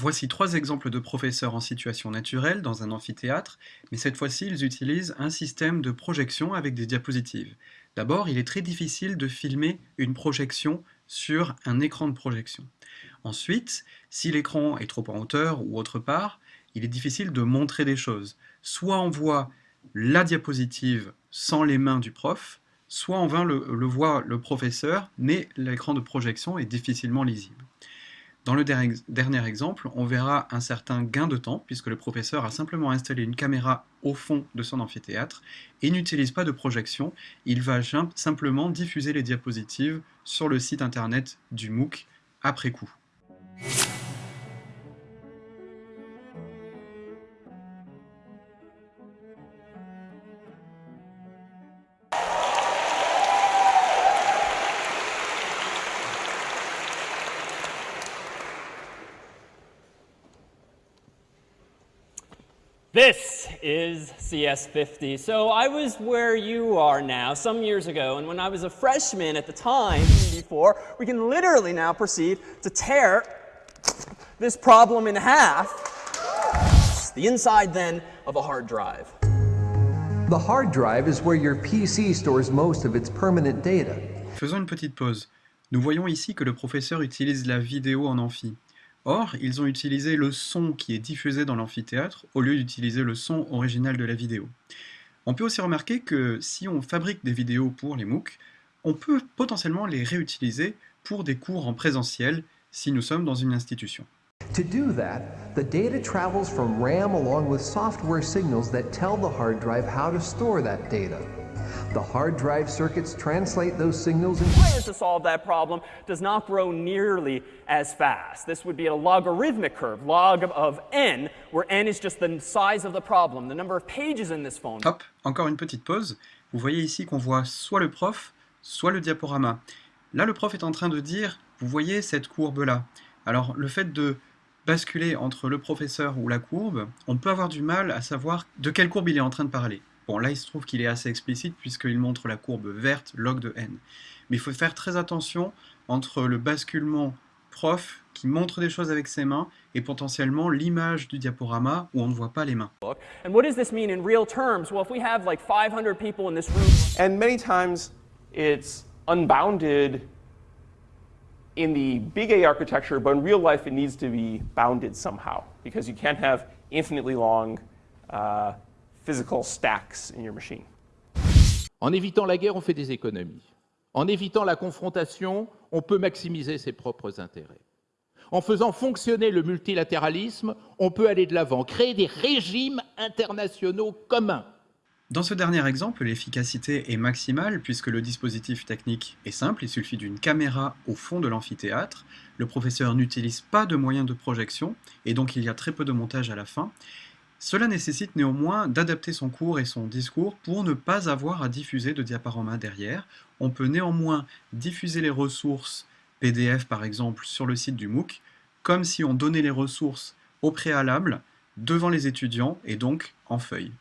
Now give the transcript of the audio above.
Voici trois exemples de professeurs en situation naturelle dans un amphithéâtre, mais cette fois-ci ils utilisent un système de projection avec des diapositives. D'abord, il est très difficile de filmer une projection sur un écran de projection. Ensuite, si l'écran est trop en hauteur ou autre part, il est difficile de montrer des choses. Soit on voit la diapositive sans les mains du prof, soit on le, le voit le professeur, mais l'écran de projection est difficilement lisible. Dans le dernier exemple, on verra un certain gain de temps, puisque le professeur a simplement installé une caméra au fond de son amphithéâtre et n'utilise pas de projection, il va simplement diffuser les diapositives sur le site internet du MOOC après coup. This is CS50. So I was where you are now some years ago, and when I was a freshman at the time, before, we can literally now proceed to tear this problem in half. The inside then of a hard drive. The hard drive is where your PC stores most of its permanent data. Faisons une petite pause. Nous voyons ici que le professeur utilise la vidéo en amphi. Or, ils ont utilisé le son qui est diffusé dans l'amphithéâtre au lieu d'utiliser le son original de la vidéo. On peut aussi remarquer que si on fabrique des vidéos pour les MOOC, on peut potentiellement les réutiliser pour des cours en présentiel si nous sommes dans une institution. To do that, the data travels from RAM along with software signals that tell the hard drive how to store that. The hard drive circuits translate those signals and plan to solve that problem does not grow nearly as fast. This would be a logarithmic curve, log of n, where n is just the size of the problem, the number of pages in this phone. Hop, encore une petite pause. Vous voyez ici qu'on voit soit le prof, soit le diaporama. Là, le prof est en train de dire, vous voyez cette courbe-là. Alors, le fait de basculer entre le professeur ou la courbe, on peut avoir du mal à savoir de quelle courbe il est en train de parler. Bon, là, il se trouve qu'il est assez explicite puisqu'il montre la courbe verte log de n. Mais il faut faire très attention entre le basculement prof qui montre des choses avec ses mains et potentiellement l'image du diaporama où on ne voit pas les mains. And what does this mean in real terms? Well, if we have like 500 people in this room, and many times it's unbounded in the big A architecture, but in real life it needs to be bounded somehow because you can't have infinitely long uh, physical stacks in your machine. En évitant la guerre, on fait des économies. En évitant la confrontation, on peut maximiser ses propres intérêts. En faisant fonctionner le multilatéralisme, on peut aller de l'avant, créer des régimes internationaux communs. Dans ce dernier exemple, l'efficacité est maximale puisque le dispositif technique est simple, il suffit d'une caméra au fond de l'amphithéâtre, le professeur n'utilise pas de moyens de projection et donc il y a très peu de montage à la fin, cela nécessite néanmoins d'adapter son cours et son discours pour ne pas avoir à diffuser de diaporama derrière. On peut néanmoins diffuser les ressources PDF par exemple sur le site du MOOC, comme si on donnait les ressources au préalable devant les étudiants et donc en feuille.